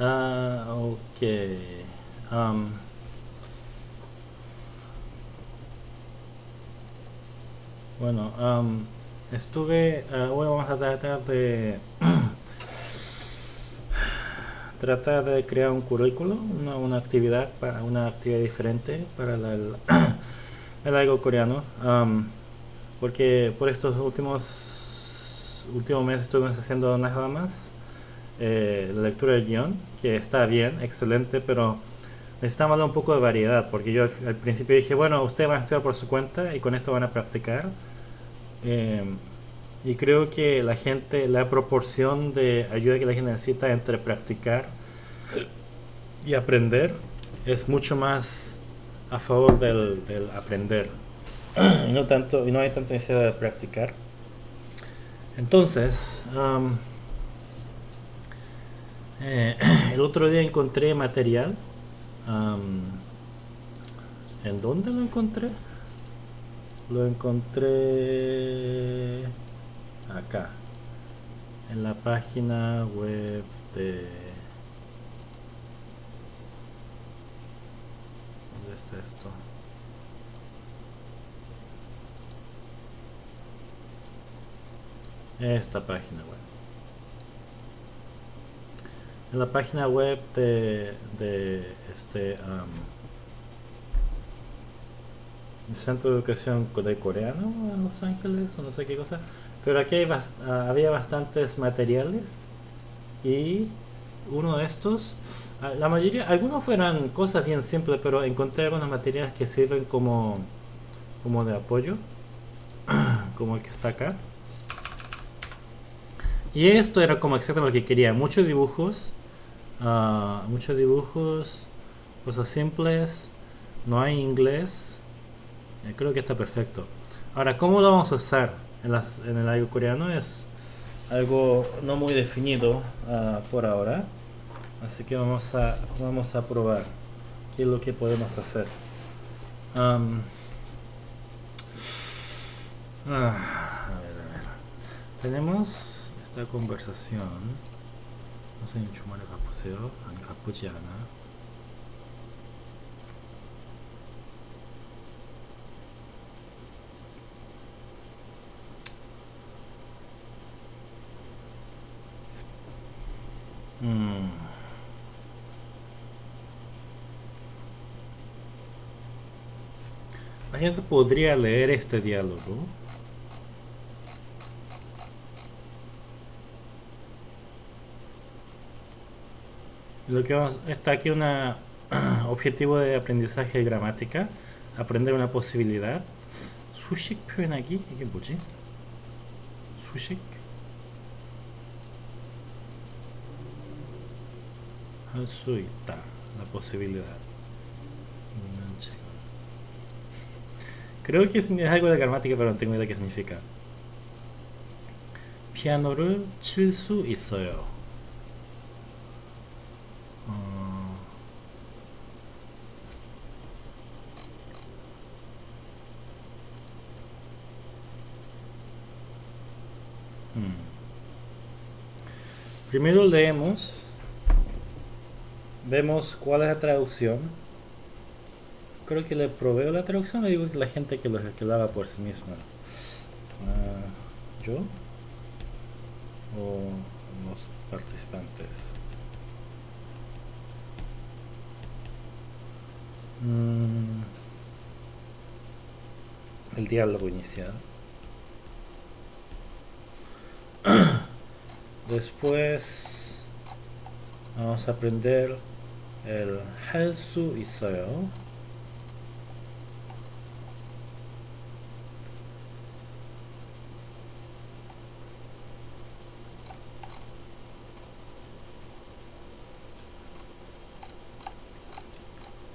Ah, ok. Am, bueno, am, estuve. bueno, vamos a tratar de. tratar de crear un currículo, una, una actividad para una actividad diferente para la- el, el algo coreano. Am, porque por estos últimos últimos meses estuvimos haciendo nada más eh, la lectura del guion, que está bien, excelente, pero necesitamos darle un poco de variedad, porque yo al, al principio dije, bueno, ustedes van a estudiar por su cuenta y con esto van a practicar. Eh, y creo que la gente, la proporción de ayuda que la gente necesita entre practicar y aprender es mucho más a favor del, del aprender. y no tanto, y no hay tanta necesidad de practicar. Entonces, am, eh, el otro día encontré material. am, ¿En dónde lo encontré? Lo encontré acá, en la página web de... ¿Dónde está esto? Esta página web. En la página web de, este el Centro de Educación de Coreano en Los Ángeles o no sé qué cosa. Pero aquí hay ah, había bastantes materiales y uno de estos, ah, la mayoría, algunos fueran cosas bien simples, pero encontré algunos materiales que sirven como, como de apoyo, como el que está acá. Y esto era como exactamente lo que quería. Muchos dibujos. ah, muchos dibujos. Cosas simples. No hay inglés. eh, creo que está perfecto. Ahora, ¿cómo lo vamos a usar en, las, en el algo coreano? Es algo no muy definido ah, por ahora. Así que vamos a, vamos a probar qué es lo que podemos hacer. Ah, a ver, a ver. Tenemos Esta conversación no se enchumare a an capullana. Hum. A gente poderia ler este diálogo Lo que vamos, está aquí un objetivo de aprendizaje de gramática. Aprender una posibilidad. 수식 표현하기? 이게 뭐지? 수식? 할 수 있다. La posibilidad. 있는 책은. Creo que es algo de gramática, pero no tengo idea qué significa. 피아노를 칠 수 있어요. 음. Primero leemos, vemos cuál es la traducción. Creo que le proveo la traducción, le digo que la gente que lo, que lo haga por sí misma. Ah, ¿Yo? ¿O los participantes? Mm, el diálogo inicial. Después vamos a aprender el 할 수 있어요.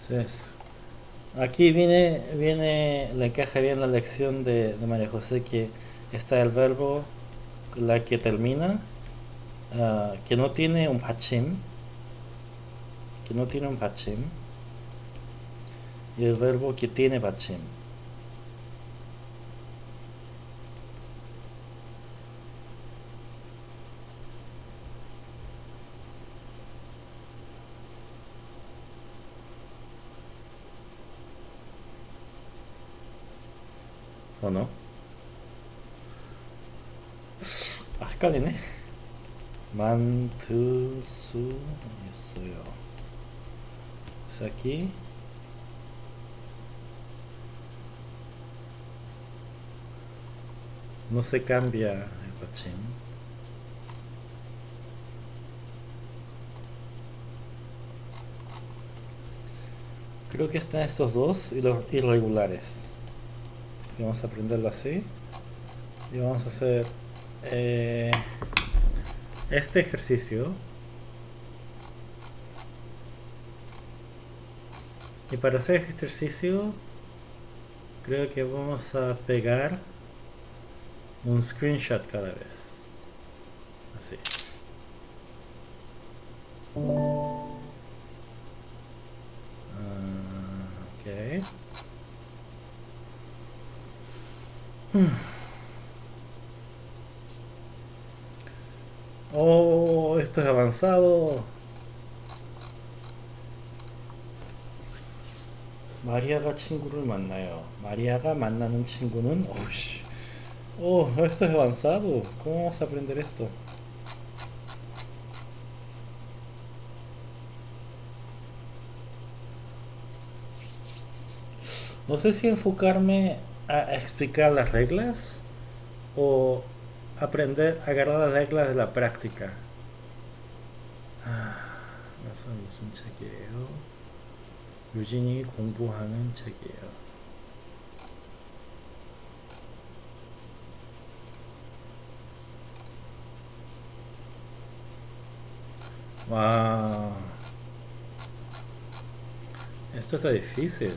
Entonces, aquí viene, viene, le encaja bien la lección de, de María José que está el verbo, la que termina, uh, que no tiene un pachim, que no tiene un pachim, y el verbo que tiene pachim. ¿O no? 아, 헷갈리네. 만들 수 있어요. 그래서 aquí no se cambia el pachín. Creo que están estos dos y los irregulares. Y vamos a aprenderlo así. Y vamos a hacer eh, este ejercicio. Y para hacer este ejercicio, creo que vamos a pegar un screenshot cada vez. Así. Ah, ok. Oh, esto es avanzado. 마리아가 친구를 만나요. 마리아가 만나는 친구는 오씨. Oh, esto es avanzado. ¿Cómo vamos a aprender esto? No sé si enfocarme a explicar las reglas o aprender a agarrar las reglas de la práctica. 그래서 무슨 책이에요? 유진이 공부하는 책이에요. Wow. Esto está difícil.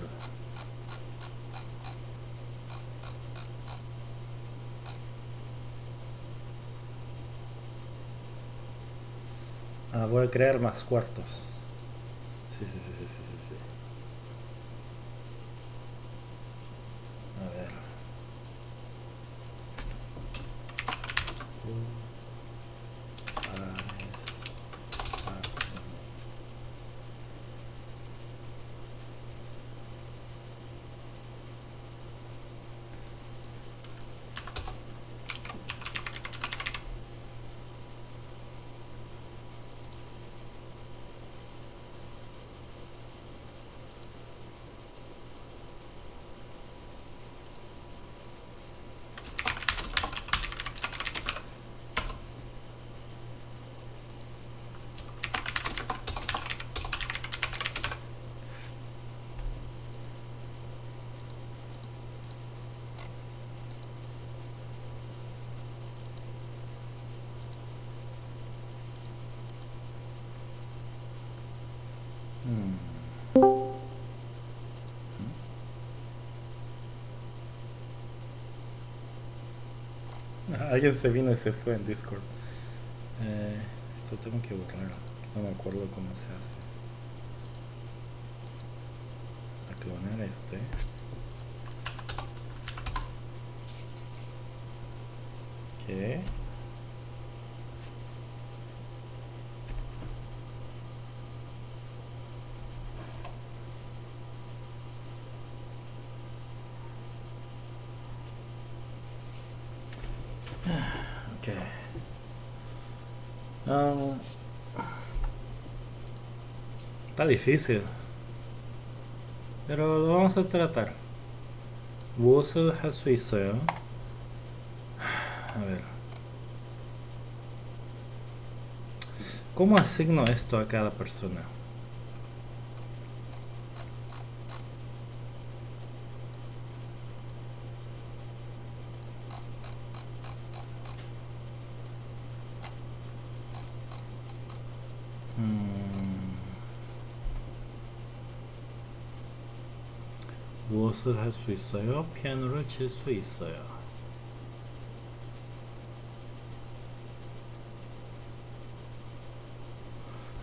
Ah, voy a crear más cuartos. Sí, sí, sí, sí, sí, sí. sí. A ver. Hmm. Alguien se vino y se fue en Discord. Eh, esto tengo que borrar. No me acuerdo cómo se hace. Vamos a clonar este. ¿Qué? Ok. Um, Está difícil. Pero lo vamos a tratar. Wusel suizo. ¿eh? A ver. ¿Cómo asigno esto a cada persona? 무엇을 할 수 있어요? 피아노를 칠 수 있어요.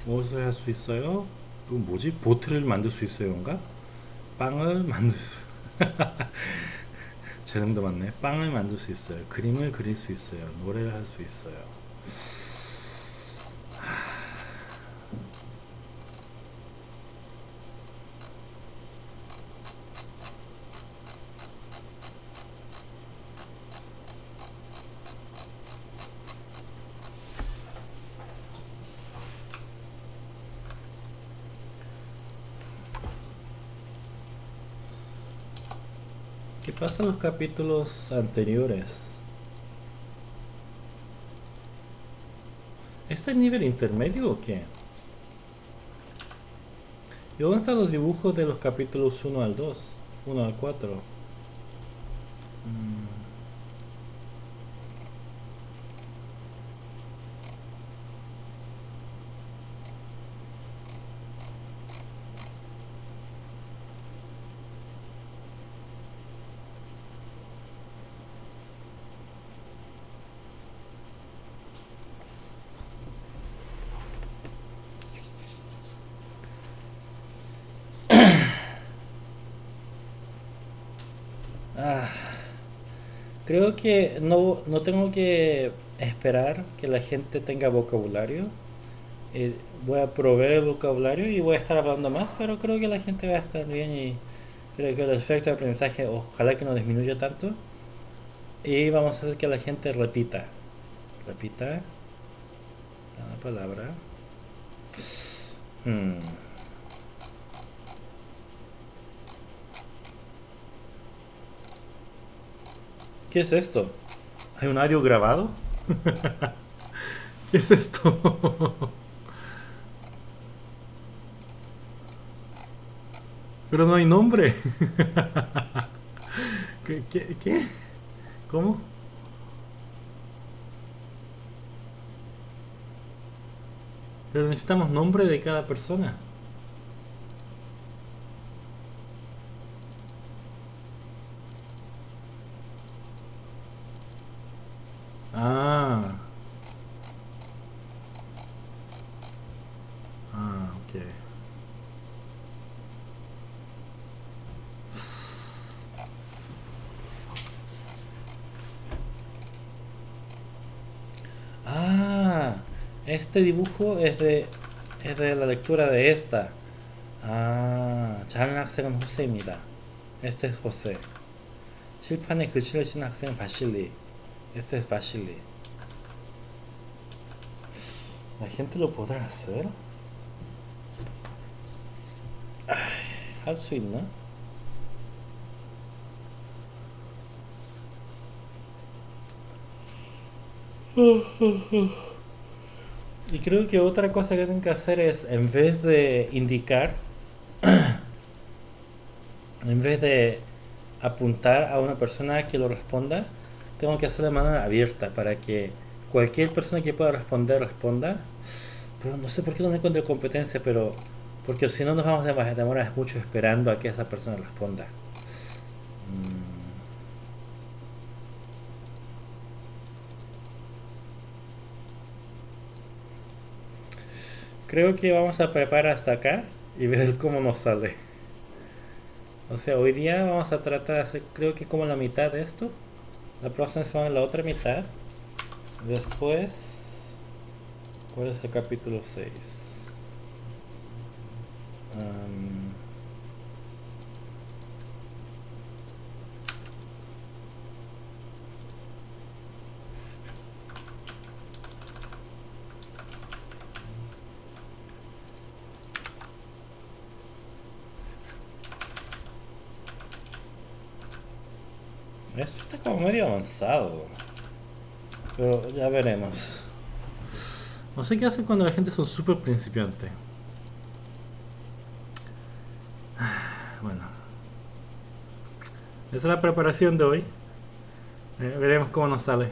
무엇을 할 수 있어요? 이거 뭐지? 보트를 만들 수 있어요인가? 빵을 만들 수 재능도 많네. 빵을 만들 수 있어요. 그림을 그릴 수 있어요. 노래를 할 수 있어요. ¿Qué pasa en los capítulos anteriores? ¿Este es nivel intermedio o qué? ¿Y dónde están los dibujos de los capítulos 1 al 2? 1 al 4. Creo que no, no tengo que esperar que la gente tenga vocabulario. Eh, voy a proveer el vocabulario y voy a estar hablando más, pero creo que la gente va a estar bien y creo que el efecto de aprendizaje ojalá que no disminuya tanto. Y vamos a hacer que la gente repita. Repita la palabra. Hmm. ¿Qué es esto? ¿Hay un audio grabado? ¿Qué es esto? Pero no hay nombre. ¿Qué, qué? ¿Cómo? Pero necesitamos nombre de cada persona. Este dibujo es de, es de la lectura de esta. 아, 잘하는 학생은 호세입니다. Este es José. 칠판에 글씨를 쓰는 학생은 바실리. Este especially. ¿La gente lo podrá hacer? Al fin, ¿no? Y creo que otra cosa que tengo que hacer es, en vez de indicar, en vez de apuntar a una persona que lo responda, tengo que hacerlo de manera abierta para que cualquier persona que pueda responder, responda. Pero no sé por qué no me encuentro competencia, pero porque si no nos vamos a demorar mucho esperando a que esa persona responda. Mm. Creo que vamos a preparar hasta acá y ver cómo nos sale. O sea, hoy día vamos a tratar de hacer, creo que como la mitad de esto. La próxima semana la otra mitad. Después, ¿cuál es el capítulo 6? Esto está como medio avanzado. Pero ya veremos. No sé qué hacen cuando la gente es un súper principiante. Bueno. Esa es la preparación de hoy. Eh, veremos cómo nos sale.